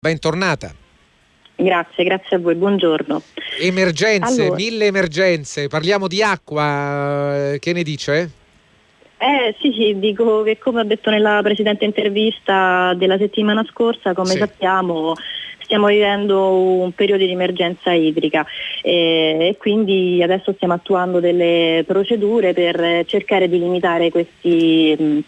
bentornata. Grazie, grazie a voi, buongiorno. Emergenze, allora, mille emergenze, parliamo di acqua, che ne dice? Eh sì, sì, dico che come ho detto nella precedente intervista della settimana scorsa, come sì. sappiamo stiamo vivendo un periodo di emergenza idrica eh, e quindi adesso stiamo attuando delle procedure per cercare di limitare questi,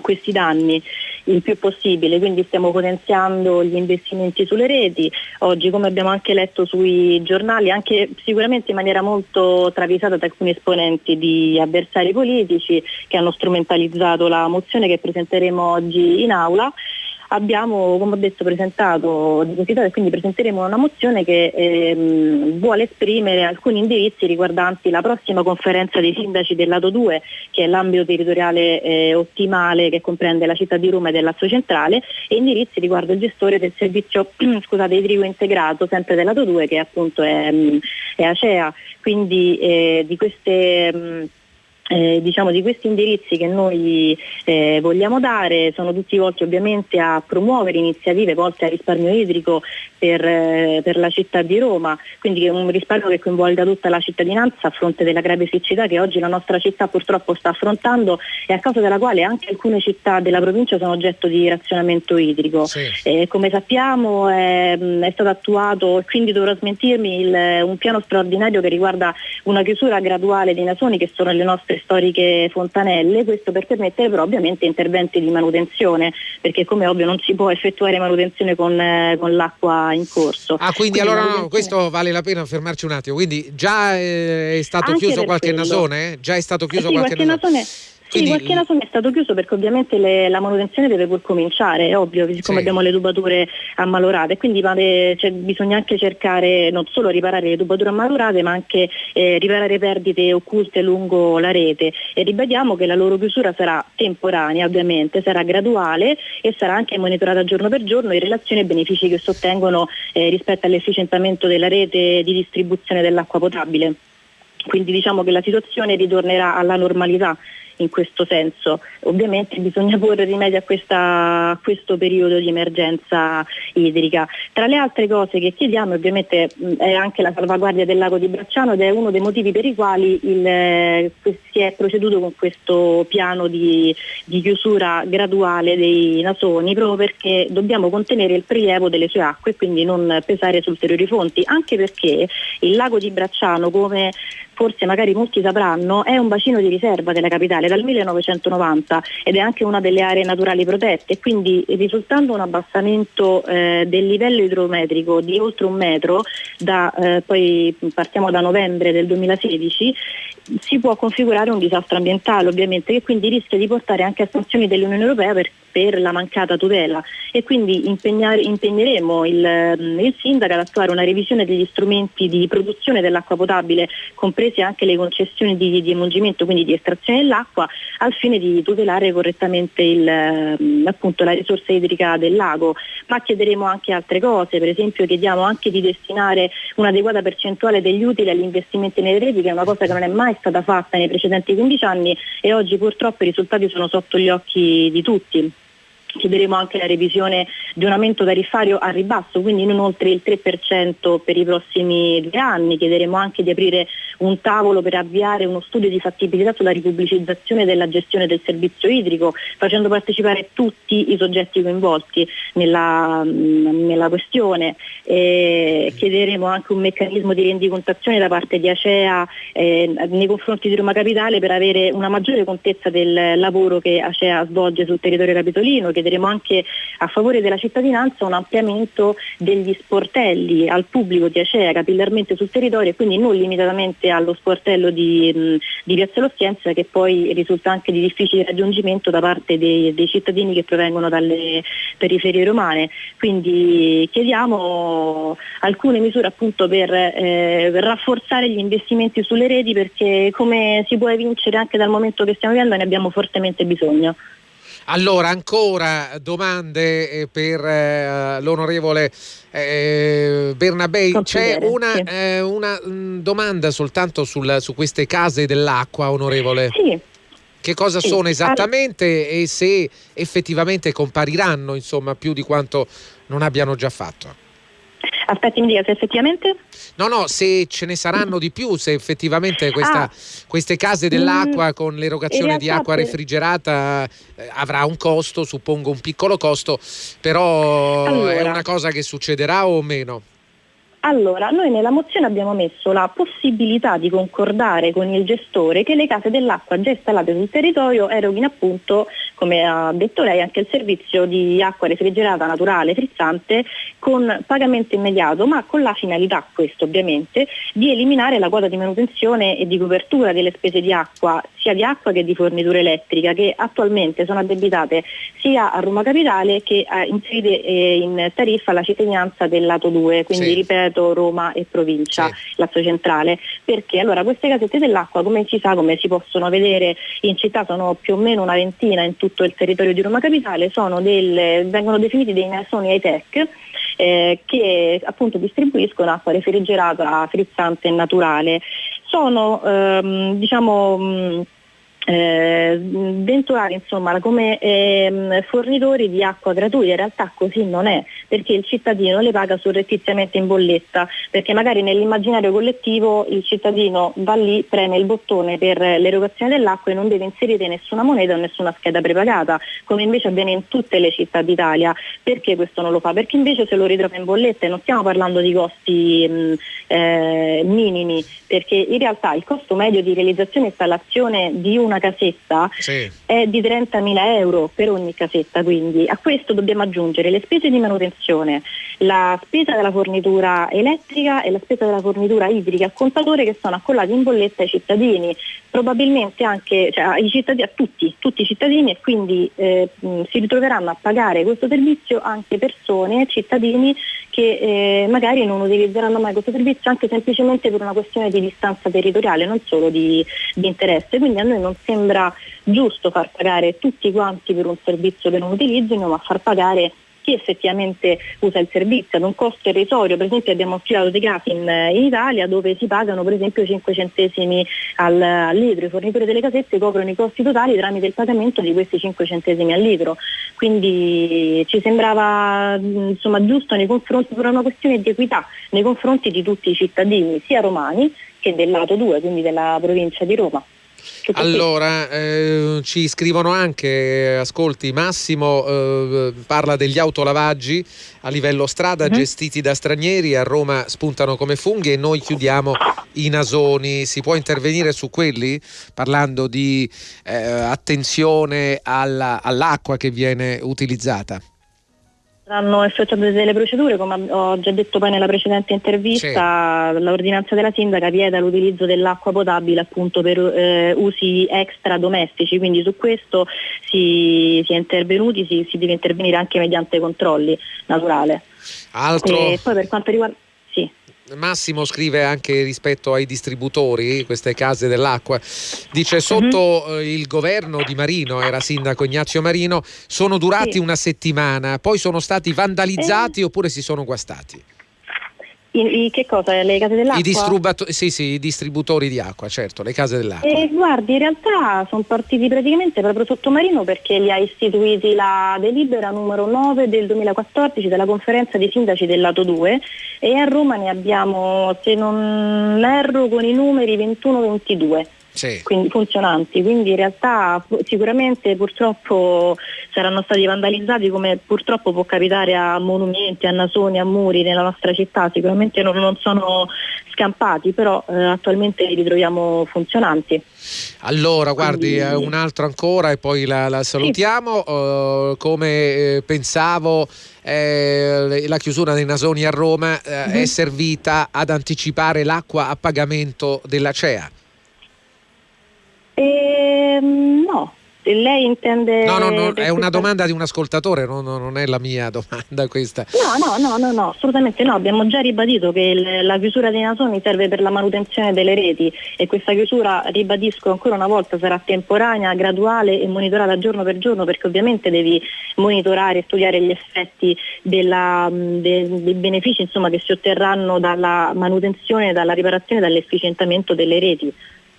questi danni il più possibile, quindi stiamo potenziando gli investimenti sulle reti. Oggi, come abbiamo anche letto sui giornali, anche sicuramente in maniera molto travisata da alcuni esponenti di avversari politici che hanno strumentalizzato la mozione che presenteremo oggi in aula, abbiamo, come ho detto, presentato, e quindi presenteremo una mozione che ehm, vuole esprimere alcuni indirizzi riguardanti la prossima conferenza dei sindaci del lato 2, che è l'ambito territoriale eh, ottimale che comprende la città di Roma e dell'Azzo Centrale, e indirizzi riguardo il gestore del servizio scusate, idrico integrato, sempre del lato 2, che appunto è, è Acea. Quindi eh, di queste... Mh, eh, diciamo, di questi indirizzi che noi eh, vogliamo dare sono tutti volti ovviamente a promuovere iniziative volte al risparmio idrico per, eh, per, la città di Roma, quindi un risparmio che coinvolga tutta la cittadinanza a fronte della grave siccità che oggi la nostra città purtroppo sta affrontando e a causa della quale anche alcune città della provincia sono oggetto di razionamento idrico. Sì. Eh, come sappiamo è, è, stato attuato, e quindi dovrò smentirmi, il, un piano straordinario che riguarda una chiusura graduale dei nasoni che sono le nostre storiche fontanelle, questo per permettere però ovviamente interventi di manutenzione, perché come ovvio non si può effettuare manutenzione con, eh, con l'acqua in corso. Ah, quindi, quindi allora manutenzione... no, questo vale la pena fermarci un attimo, quindi già eh, è stato Anche chiuso qualche quello. nasone? Già è stato chiuso eh sì, qualche, qualche nasone? nasone quindi... Sì, qualche naso è stato chiuso perché ovviamente le, la manutenzione deve pur cominciare, è ovvio, siccome sì. abbiamo le tubature ammalorate, quindi vale, cioè, bisogna anche cercare non solo riparare le tubature ammalorate ma anche eh, riparare perdite occulte lungo la rete e ribadiamo che la loro chiusura sarà temporanea ovviamente, sarà graduale e sarà anche monitorata giorno per giorno in relazione ai benefici che si ottengono eh, rispetto all'efficientamento della rete di distribuzione dell'acqua potabile. Quindi diciamo che la situazione ritornerà alla normalità in questo senso. Ovviamente bisogna porre rimedio a, questa, a, questo periodo di emergenza idrica. Tra le altre cose che chiediamo ovviamente è anche la salvaguardia del lago di Bracciano ed è uno dei motivi per i quali il, eh, si è proceduto con questo piano di, di chiusura graduale dei nasoni proprio perché dobbiamo contenere il prelievo delle sue acque e quindi non pesare su ulteriori fonti, anche perché il lago di Bracciano come forse magari molti sapranno, è un bacino di riserva della capitale dal 1990 ed è anche una delle aree naturali protette, quindi risultando un abbassamento eh, del livello idrometrico di oltre un metro, da, eh, poi partiamo da novembre del 2016, si può configurare un disastro ambientale ovviamente che quindi rischia di portare anche a sanzioni dell'Unione Europea per, per la mancata tutela e quindi impegneremo il, il sindaco ad attuare una revisione degli strumenti di produzione dell'acqua potabile, comprese anche le concessioni di, di emungimento, quindi di estrazione dell'acqua, al fine di tutelare correttamente il, appunto, la risorsa idrica del lago. Ma chiederemo anche altre cose, per esempio chiediamo anche di destinare un'adeguata percentuale degli utili agli investimenti nelle reti, che è una cosa che non è mai stata fatta nei precedenti 15 anni e oggi purtroppo i risultati sono sotto gli occhi di tutti. Chiederemo anche la revisione di un aumento tariffario a ribasso, quindi non oltre il 3% per i prossimi due anni. Chiederemo anche di aprire un tavolo per avviare uno studio di fattibilità sulla ripubblicizzazione della gestione del servizio idrico, facendo partecipare tutti i soggetti coinvolti nella, nella questione. E chiederemo anche un meccanismo di rendicontazione da parte di Acea eh, nei confronti di Roma Capitale per avere una maggiore contezza del lavoro che Acea svolge sul territorio capitolino chiederemo anche a favore della cittadinanza un ampliamento degli sportelli al pubblico di Acea capillarmente sul territorio e quindi non limitatamente allo sportello di, mh, di Piazza Lostienza che poi risulta anche di difficile raggiungimento da parte dei, dei cittadini che provengono dalle periferie romane. Quindi chiediamo alcune misure appunto per, eh, per rafforzare gli investimenti sulle reti perché come si può evincere anche dal momento che stiamo vivendo ne abbiamo fortemente bisogno. Allora, ancora domande eh, per eh, l'onorevole eh, Bernabei. C'è una, eh, una mh, mm, domanda soltanto sul, su queste case dell'acqua, onorevole? Sì. Che cosa sì. sono esattamente e se effettivamente compariranno insomma, più di quanto non abbiano già fatto. Aspetti, mi dica se effettivamente? No, no, se ce ne saranno di più, se effettivamente questa, ah, queste case dell'acqua mm, con l'erogazione di acqua refrigerata eh, avrà un costo, suppongo un piccolo costo, però allora, è una cosa che succederà o meno? Allora, noi nella mozione abbiamo messo la possibilità di concordare con il gestore che le case dell'acqua già installate sul territorio eroghino appunto, come ha detto lei, anche il servizio di acqua refrigerata naturale, frizzante, con pagamento immediato, ma con la finalità, questo ovviamente, di eliminare la quota di manutenzione e di copertura delle spese di acqua, sia di acqua che di fornitura elettrica, che attualmente sono addebitate sia a Roma Capitale che a, inserite eh, in tariffa alla cittadinanza del lato 2, quindi sì. ripeto Roma e provincia, sì. Lazio centrale. Perché? Allora queste casette dell'acqua, come si sa, come si possono vedere in città, sono più o meno una ventina in tutto il territorio di Roma Capitale, delle, vengono definiti dei nasoni high-tech eh, che appunto distribuiscono acqua refrigerata, frizzante e naturale. Sono ehm, diciamo eh, venturare insomma, come ehm, fornitori di acqua gratuita, in realtà così non è, perché il cittadino le paga surrettiziamente in bolletta, perché magari nell'immaginario collettivo il cittadino va lì, preme il bottone per l'erogazione dell'acqua e non deve inserire nessuna moneta o nessuna scheda prepagata, come invece avviene in tutte le città d'Italia. Perché questo non lo fa? Perché invece se lo ritrova in bolletta e non stiamo parlando di costi mh, eh, minimi, perché in realtà il costo medio di realizzazione e installazione di una una casetta sì. è di 30.000 euro per ogni casetta, quindi a questo dobbiamo aggiungere le spese di manutenzione, la spesa della fornitura elettrica e la spesa della fornitura idrica a contatore che sono accollati in bolletta ai cittadini, probabilmente anche cioè, ai cittadini, a tutti, tutti i cittadini e quindi eh, si ritroveranno a pagare questo servizio anche persone, cittadini che eh, magari non utilizzeranno mai questo servizio anche semplicemente per una questione di distanza territoriale, non solo di, di interesse. Quindi a noi non sembra giusto far pagare tutti quanti per un servizio che non utilizzino, ma far pagare chi effettivamente usa il servizio ad un costo irrisorio. Per esempio abbiamo studiato dei casi in, in, Italia dove si pagano per esempio 5 centesimi al, al, litro, i fornitori delle casette coprono i costi totali tramite il pagamento di questi 5 centesimi al litro. Quindi ci sembrava insomma, giusto nei confronti, per una questione di equità nei confronti di tutti i cittadini, sia romani che del lato 2, quindi della provincia di Roma. Allora, eh, ci scrivono anche, ascolti, Massimo eh, parla degli autolavaggi a livello strada uh-huh. gestiti da stranieri, a Roma spuntano come funghi e noi chiudiamo i nasoni. Si può intervenire su quelli parlando di eh, attenzione alla, all'acqua che viene utilizzata? Saranno effettuate delle procedure, come ho già detto poi nella precedente intervista, sì. l'ordinanza della sindaca vieta l'utilizzo dell'acqua potabile appunto per eh, usi extra domestici, quindi su questo si, si è intervenuti, si, si, deve intervenire anche mediante controlli naturale. Altro... E poi per quanto riguarda... Massimo scrive anche rispetto ai distributori, queste case dell'acqua, dice sotto uh-huh. il governo di Marino, era sindaco Ignazio Marino, sono durati sì. una settimana, poi sono stati vandalizzati eh. oppure si sono guastati. I, i, che cosa? Le case dell'acqua? I, distributo- sì, sì, i distributori di acqua, certo, le case dell'acqua. Eh, guardi, in realtà sono partiti praticamente proprio sottomarino perché li ha istituiti la delibera numero 9 del 2014 della conferenza dei sindaci del lato 2 e a Roma ne abbiamo, se non erro, con i numeri 21-22 sì. quindi funzionanti, quindi in realtà sicuramente purtroppo saranno stati vandalizzati come purtroppo può capitare a monumenti, a nasoni, a muri nella nostra città, sicuramente non, non sono scampati, però eh, attualmente li ritroviamo funzionanti. Allora, guardi, quindi... un altro ancora e poi la, la salutiamo. Sì. Uh, come eh, pensavo, eh, la chiusura dei nasoni a Roma eh, mm-hmm. è servita ad anticipare l'acqua a pagamento della CEA. Ehm, no, lei intende... No, no, no è una domanda di un ascoltatore, no, no, non è la mia domanda questa. No, no, no, no, no assolutamente no. Abbiamo già ribadito che il, la chiusura dei nasoni serve per la manutenzione delle reti e questa chiusura, ribadisco ancora una volta, sarà temporanea, graduale e monitorata giorno per giorno perché ovviamente devi monitorare e studiare gli effetti della, de, dei benefici insomma, che si otterranno dalla manutenzione, dalla riparazione e dall'efficientamento delle reti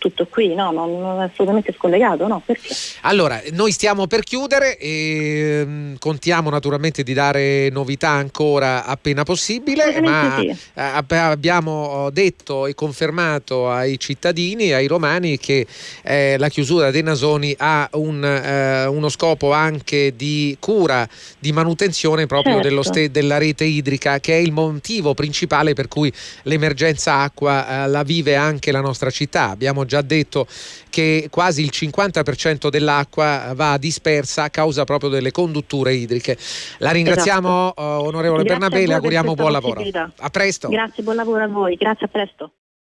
tutto qui, no? non, non è assolutamente scollegato, no? Perché? Allora, noi stiamo per chiudere e um, contiamo naturalmente di dare novità ancora appena possibile, ma sì. abbiamo detto e confermato ai cittadini, ai romani che eh, la chiusura dei nasoni ha un, eh, uno scopo anche di cura, di manutenzione proprio certo. ste- della rete idrica, che è il motivo principale per cui l'emergenza acqua eh, la vive anche la nostra città. Abbiamo già detto che quasi il 50% dell'acqua va dispersa a causa proprio delle condutture idriche. La ringraziamo esatto. uh, onorevole Grazie Bernabé, le auguriamo buon lavoro. A presto. Grazie, buon lavoro a voi. Grazie, a presto.